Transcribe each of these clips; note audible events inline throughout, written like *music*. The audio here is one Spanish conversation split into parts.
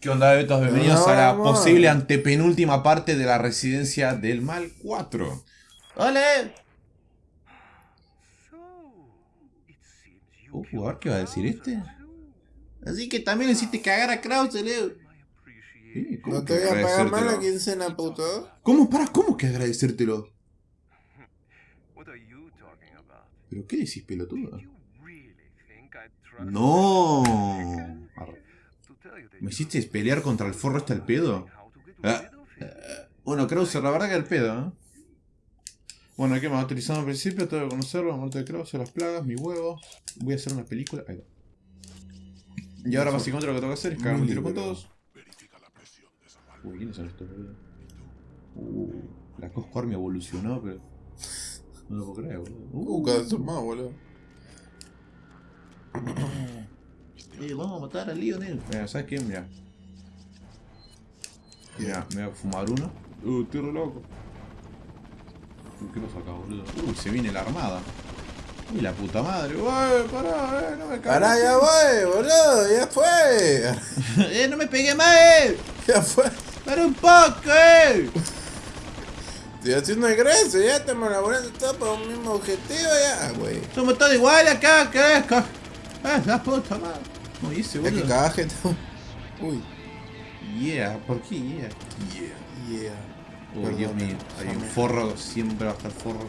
¿Qué onda, betos? Bienvenidos a la posible antepenúltima parte de la residencia del mal 4. ¡Hola! Uh, a ver qué va a decir este. Así que también le hiciste cagar a Krause, Leo. Eh, ¿cómo No te voy a pagar más la quincena, puto. ¿Cómo? Para, ¿cómo que agradecértelo? ¿Pero qué decís, pelotudo? No. Arre. ¿Me hiciste pelear contra el forro este al pedo? Ah, Bueno, Krauser, la verdad que al pedo, ¿eh? Bueno, ¿qué más? Utilizando al principio, tengo que conocerlo, la muerte de Krauser, las plagas, mi huevo. Voy a hacer una película. Ahí va. Y ahora básicamente lo que tengo que hacer es cagarme un tiro con todos. Uy, ¿quiénes son estos, boludo? Uh, la Cosco Army evolucionó, pero... No lo puedo creer, boludo. Uh, cada vez son más, boludo. *clears throat* Eh, vamos a matar al Lionel. Mira, ¿sabes qué? Mira. Mira, me voy a fumar uno. Uh, estoy re loco. Uh, ¿qué pasa acá, boludo? Uy, se viene la armada. Uy, la puta madre. Uy, pará, eh, no me cagues. Pará, ya voy, boludo, ya fue. *laughs* eh, no me pegué más, eh. Ya fue. Para un poco, eh. Estoy haciendo el grecio, ya estamos elaborando todo por un mismo objetivo, ya, güey. Somos todos iguales acá, ca- Ah, la puta madre. No hice, Ya que boludo. cagaje. *laughs* Uy, Yeah, ¿por qué yeah? Yeah. yeah. Uy, Perdón, Dios mío, hay un forro, siempre va a estar forro.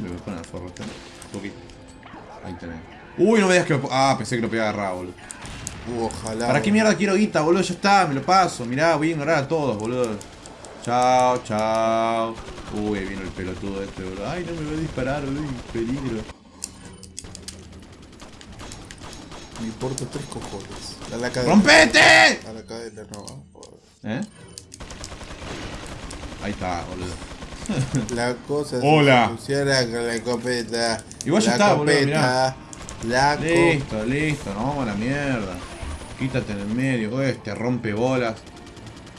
Me voy a poner el forro. Un poquito. Ahí tenés. Uy, no me digas que Ah, pensé que lo podía agarrar, boludo. Uh, ojalá. ¿Para qué boludo. mierda quiero guita, boludo? Ya está, me lo paso. Mirá, voy a ignorar a todos, boludo. Chao, chao. Uy, ahí vino el pelotudo este, boludo. Ay, no me voy a disparar, boludo. Peligro. Me importa tres cojones. A la cadena. ¡Rompete! A la cadena, no. ¿Eh? Ahí está, boludo. *laughs* La cosa Hola. se funciona con la escopeta. Igual ya la está, boludo, escopeta, La. Listo, listo, nos vamos a la mierda. Quítate en el medio, este rompe bolas.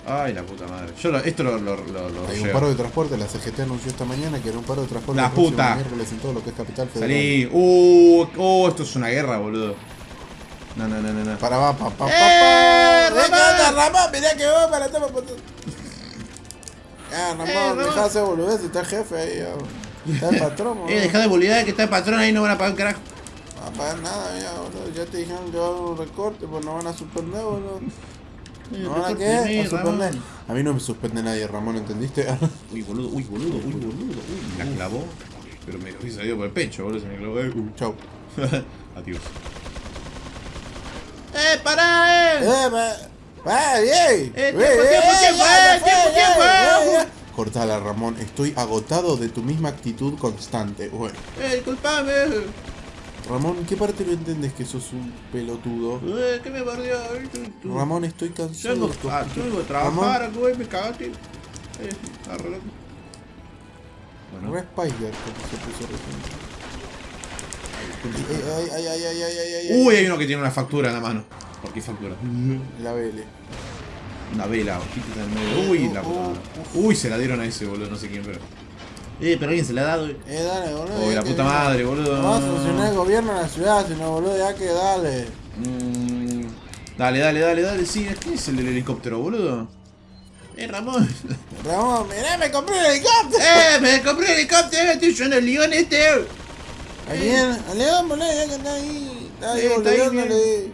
Ay, la puta madre. Yo lo- esto lo, lo, lo, Hay un paro de transporte, la CGT anunció esta mañana que era un paro de transporte La puta. miércoles en todo lo que es Capital Federal. Salí. Uh, oh, esto es una guerra, boludo. No, no, no, no, no. Para va, pa, pa, pa, ¡Eh, pa. Ramón! ¡Venga, Ramón! Mirá que vos para toma por Ah, Ramón, Eh, Ramón. dejá de hacer boludez, está el jefe ahí. Está el patrón, *laughs* boludo. Eh, deja de bolidar que está el patrón ahí, no van a pagar un carajo. No va a pagar nada, ya, boludo. Ya te dijeron que va a haber un recorte, pues no van a suspender, boludo. ¿No van a qué? A suspender. A mí no me suspende nadie, Ramón, ¿entendiste? *laughs* Uy, boludo, uy, boludo, uy, boludo. Uy, me la clavó. Pero me hubiese salido por el pecho, boludo, se me clavó. Eh, uh. Chau. *laughs* Adiós. ¡Eh, pará, eh! ¡Eh, va! Eh, Bien, tiempo, tiempo, eh, tiempo, tiempo, eh. Cortala, Ramón. Estoy agotado de tu misma actitud constante. Bueno, ¡Eh, disculpame! Ramón, ¿qué parte no entiendes que sos un pelotudo? Eh, ¿Qué me bardeó? Ramón, estoy Yo cansado vengo, de tu ah, yo vengo a trabajar, güey, me cagaste. Eh, loco. Bueno. Re Spider, como se puso recién. Ay, ay, ay, ay, ay, ay, ay, ay. Uy, hay uno que tiene una factura en la mano. ¿Por qué factura? La vele. Una vela, quítate en el medio. Uy, la puta madre. Uy, se la dieron a ese, boludo, no sé quién, pero. Eh, pero alguien se la ha dado. Eh, dale, boludo. Uy, la puta madre, boludo. No vas a funcionar el gobierno en la ciudad, sino, boludo, ya que dale. Mm, dale, dale, dale, dale, sí. ¿Qué es el del helicóptero, boludo? Eh, Ramón. *laughs* Ramón, mirá, me compré un helicóptero. eh, me compré un helicóptero, estoy yo en el león este. ¿A quién? A León, boludo, ya que está ahí. Está ahí, Sí, está ahí.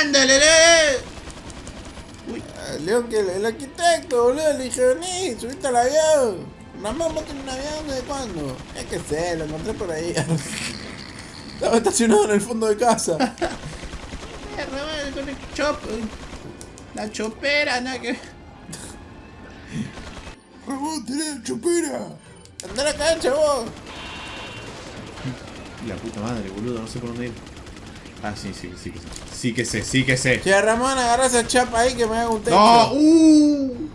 Ándale, le. Uy, A León, que el, el arquitecto, boludo, le dije, vení, subiste al avión. Ramón, ¿vos tenés un avión desde cuándo? Es que sé, lo encontré por ahí. *laughs* Estaba estacionado en el fondo de casa. *laughs* eh, con el chop. La chopera, nada que. Ramón, *laughs* tenés chupera. Andá a la cancha, vos. La puta madre, boludo, no sé por dónde ir. Ah, sí, sí, sí que sé. Sí que sé, sí que sé. Che, Ramón, agarra esa chapa ahí que me haga un techo. ¡No! ¡Uh!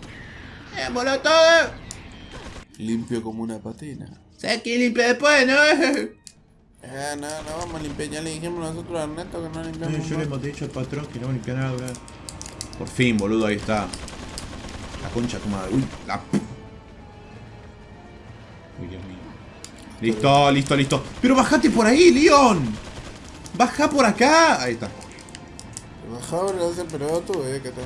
¡Eh, voló todo! Limpio como una patina. ¿Sabes quién limpia después, no? Eh, no, no vamos a limpiar. Ya le dijimos nosotros a Ernesto que no limpiamos. yo le hemos dicho al patrón que no limpia nada, boludo. Por fin, boludo, ahí está. La concha de tu madre. Uy, la. Uy, Dios mío. Listo, listo, listo. Pero bajate por ahí, Leon. Baja por acá. Ahí está. Mejor lo hace pelotudo, eh, que te...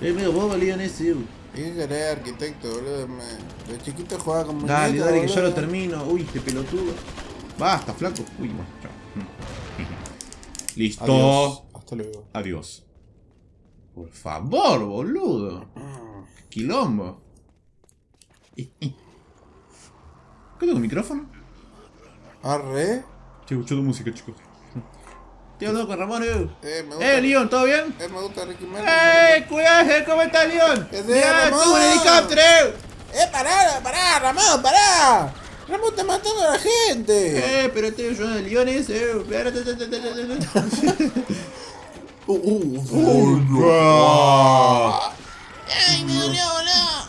Es medio bobo Leon ese, uh. ¿Y qué querés, arquitecto, boludo? Me... De chiquito jugaba con Dale, muñecas, dale, que ya boludo. lo termino. Uy, este pelotudo. Basta, flaco. Uy, bueno, chao. Listo. Adiós. Hasta luego. Adiós. Por favor, boludo. Qué Quilombo. ¿Qué tengo micrófono? Arre. Che, escucho tu música, chicos. Hablando con Ramón, eh. Eh, me gusta. Eh, Leon, ¿todo bien? Eh, me gusta Ricky Martin. ¡Eh, cuidado! ¿Cómo estás, Leon? ¿Qué haces, ¡Mirá, Ramón? tuve un helicóptero! eh. Eh, pará, pará, Ramón, pará. Ramón está matando a la gente. Eh, pero estoy ayudando a Leon ese. eh. Uh, uh, ¡Oh, ¡Ay, me dolió, boludo!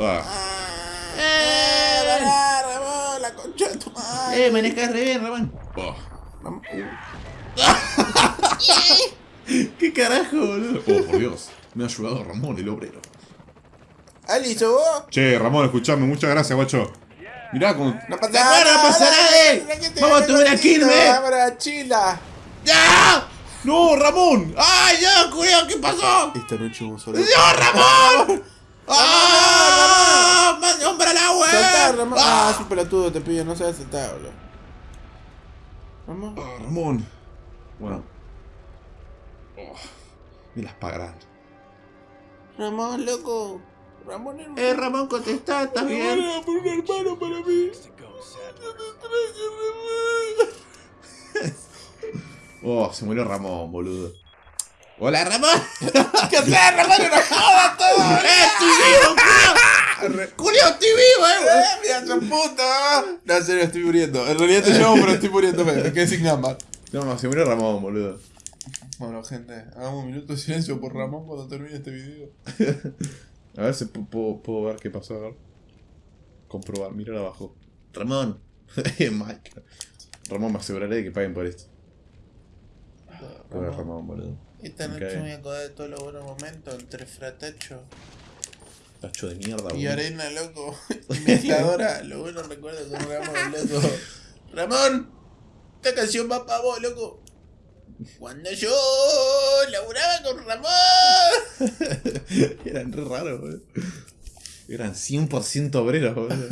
Ah. ¡Eh, pará, Ramón! La concha de tu madre. Eh, manejás re bien, Ramón. Ramón, *laughs* ¿Qué carajo, boludo? Oh, por Dios. Me ha ayudado Ramón, el obrero. ¿Ali, sos vos? Che, Ramón, escuchame, muchas gracias, guacho. Mirá cómo. No pasa ¡De nada, no pasa nada, eh! ¡Vamos a tomar a Quilmes! Vamos a chila. ¡Ya! ¡No, Ramón! ¡Ay, ya, cuidado! ¿Qué pasó? Esta noche vamos a ¡No, Ramón! *laughs* ¡Ah! ¡Más hombre al agua! Saltar, Ramón. Ah, ¡Ah! pelotudo, te pillo, no sabes saltar, boludo. Ramón. Ah, Ramón. Bueno. Oh, me las pagarán. Ramón, loco. Ramón, hermano. Eh, Ramón, contestá, ¿estás bien? Ramón, por un hermano para mí. *laughs* Oh, se murió Ramón, boludo. ¡Hola, Ramón! *laughs* ¿Qué haces, Ramón? ¡No jodas todo! ¡Eh, estoy vivo, Julio! *laughs* ¡Julio, estoy vivo, eh! ¡Eh, mira puta! No, en serio, estoy muriendo. En realidad te llamo, pero estoy muriéndome. Me quedé sin gambas. No, no, se murió Ramón, boludo. Bueno, gente, hagamos un minuto de silencio por Ramón cuando termine este video. *laughs* A ver si pu- puedo, puedo ver qué pasó, a ver. Comprobar, mirar abajo. Ramón. *laughs* Mike. Ramón, me aseguraré de que paguen por esto. Pobre Ramón, boludo. Esta noche me voy a acordar de todos los buenos momentos entre fratacho Tacho de mierda, y boludo. arena, loco. *laughs* Y mezcladora. Los buenos recuerdos con Ramón, loco. Ramón, esta canción va para vos, loco. Cuando yo laburaba con Ramón. Eran re raros, boludo. Eran 100% obreros, boludo.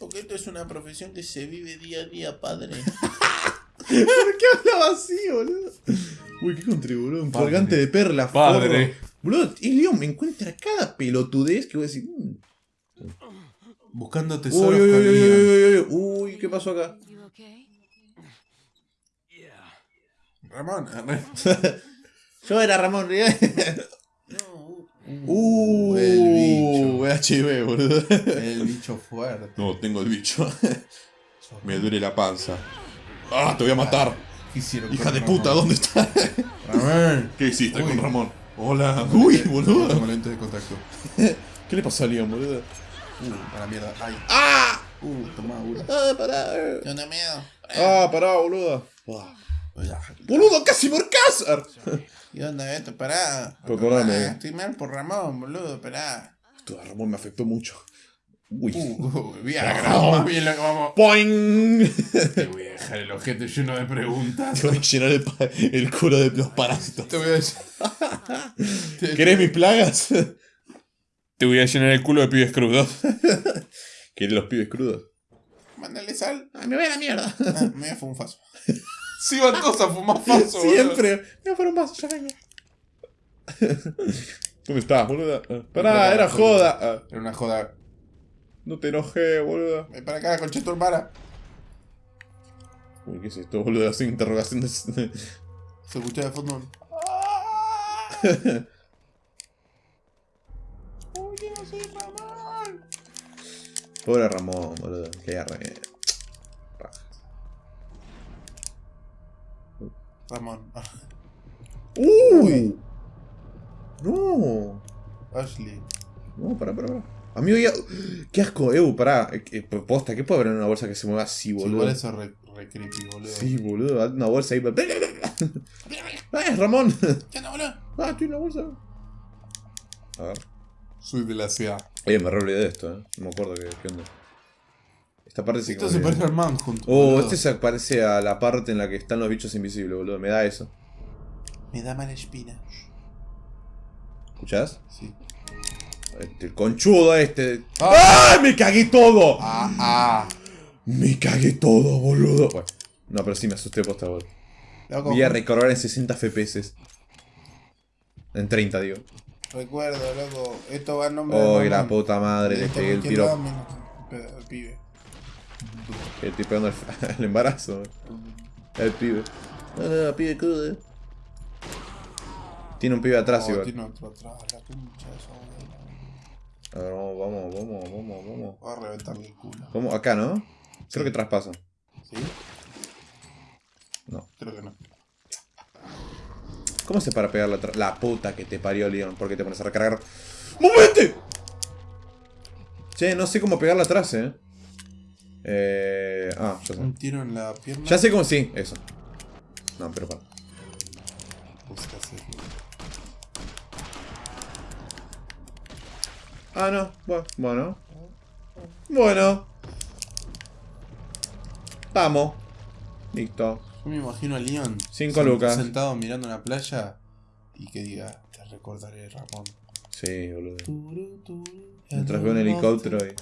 Porque esto es una profesión que se vive día a día, padre. ¿Por qué hablaba así, boludo? Uy, qué Padre. colgante de perlas, Padre. forro. Boludo, y Leon me encuentra cada pelotudez que voy a decir. mm. Buscando tesoros uy, uy, uy, uy, uy, uy. Uy, ¿qué pasó acá? You okay? Ramón. *laughs* Yo era Ramón Riel. No, Uh, el bicho. HIV, boludo. el bicho fuerte. No, tengo el bicho. Me duele la panza. ¡Ah, te voy a matar! Hicieron Hija con de Ramón. puta, ¿dónde está? Ramón. ¿Qué hiciste Uy. con Ramón? Hola. Uy, Tengo boludo. lentes de contacto. *laughs* ¿Qué le pasó a Leon, boludo? Uh, a la mierda. Ay. ¡Ah! Uh, toma una. ¡Ah, pará! Da miedo. ¡Ah, pará, boludo! ¡Boludo, casi por cazar! *laughs* ¿Y dónde esto? Pará. Perdóname. Ah, Estoy mal por Ramón, boludo, pará. Esto de Ramón me afectó mucho. Uy. Uh, uh, bien, Ramón. más bien lo que vamos. ¡Poing! Te voy a dejar el objeto lleno de preguntas. Te voy a llenar el, culo de los parásitos. Te voy a decir. *laughs* ¿Querés mis plagas? Te voy a llenar el culo de pibes crudos. *laughs* ¿Querés los pibes crudos? Mándale sal. ¡Ay, me voy a la mierda! Ah, me voy a un faso. Sí, van todos a fumar *laughs* boludo. Siempre. Me voy a poner un vaso, ya vengo. *laughs* ¿Dónde estás, boluda? Ah, Pará, era joda. Ah, Era una joda. no te enojé, boluda. Ven para acá, concha tu hermana. Uy, ¿qué es esto, boludo? Hace interrogaciones. Se escucha de fondo. *laughs* Uy, yo no soy Ramón. Pobre Ramón, boludo. Qué arre. Ramón. *laughs* ¡Uy! No. Ashley. No, pará, pará, pará. Amigo, ya. ¡Qué asco, Ew! Pará. Eh, eh, Posta, ¿qué puede haber en una bolsa que se mueva así, Sí, boludo? igual eso es re, re creepy, boludo. Sí, boludo. Una bolsa ahí. *laughs* ¡Ah, Ramón! ¿Qué onda, boludo? ¡Ah, estoy en la bolsa! A ver. Soy de la ciudad. Oye, me re olvidé de esto, eh. No me acuerdo qué, qué onda. Esta parte sí Esto se parece al Manhunt. Oh, boludo. este se parece a la parte en la que están los bichos invisibles, boludo. Me da eso. Me da mala espina. ¿Escuchás? Sí. Este, el conchudo este. Ah. ¡Ay! ¡Me cagué todo! Ah, ah. Me cagué todo, boludo. Bueno, no, pero sí me asusté posta, boludo. Loco, Voy a recorrer en 60 FPS. En 30, digo. recuerdo, loco. Esto va en nombre de Oh, mamá. la puta madre, le pegué el tiro. pibe. Que estoy pegando el, el *laughs* embarazo. El pibe. Pibe cude. Tiene un pibe atrás Oh, igual. tiene otro atrás, la concha de su abuela. A ver, vamos, vamos, vamos, vamos, vamos. Va a reventarle el culo. ¿Cómo? Acá, ¿no? Creo que traspasa. ¿Sí? No. Creo que no. ¿Cómo se para pegar la La puta que te parió, Leon. ¿Por qué te pones a recargar? ¡Movete! Che, no sé cómo pegarla atrás, eh. Eh. Ah, ya sé. Un tiro en la pierna. Ya sé cómo sí, eso. No, pero para. Ah, no. Bueno, bueno. Bueno. Vamos. Listo. Yo me imagino a Leon. Cinco lucas. Sentado mirando una playa y que diga, te recordaré, Ramón. Sí, boludo. Mientras veo un helicóptero y-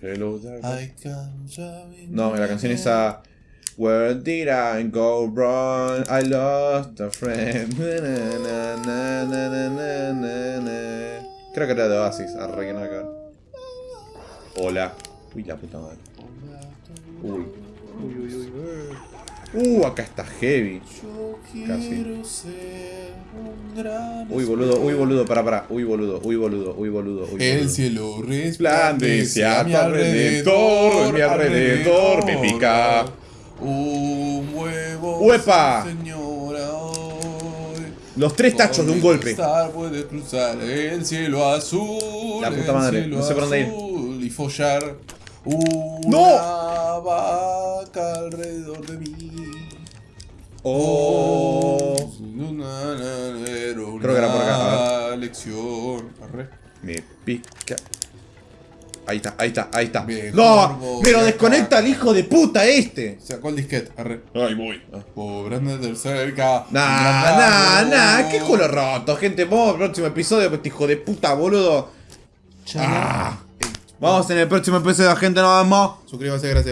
Hello No, la canción esa. Where did I go wrong? I lost a friend. Na, na, na, na, na, na, na. Creo que era de Oasis. Que ver. Hola. Uy, la puta madre. Uy. Uh, acá está heavy. Yo Casi. quiero ser un gran Uy, boludo, uy, boludo, para, para. Uy, boludo, uy, boludo, uy, boludo, uy, El boludo. cielo Resplandece a tu alrededor, mi alrededor me pica. Un huevo, ¡Uepa! señora, hoy. Los tres tachos de un golpe. cristal puede cruzar el cielo azul. La puta madre, no sé por dónde ir. Y follar una ¡No! vaca alrededor de mí. Oh. Creo que era por acá, a lección. Arre. Me pica. Ahí está, ahí está, ahí está. Mejor ¡No! ¡Me lo desconecta el hijo de puta este! Sacó el disquete. Arre. Ahí voy. Pobre de cerca. Nah, nah, nah, qué culo roto, gente. Vamos al próximo episodio, este hijo de puta, boludo. Ah. Vamos en el próximo episodio, gente, nos vemos. Suscríbase, gracias.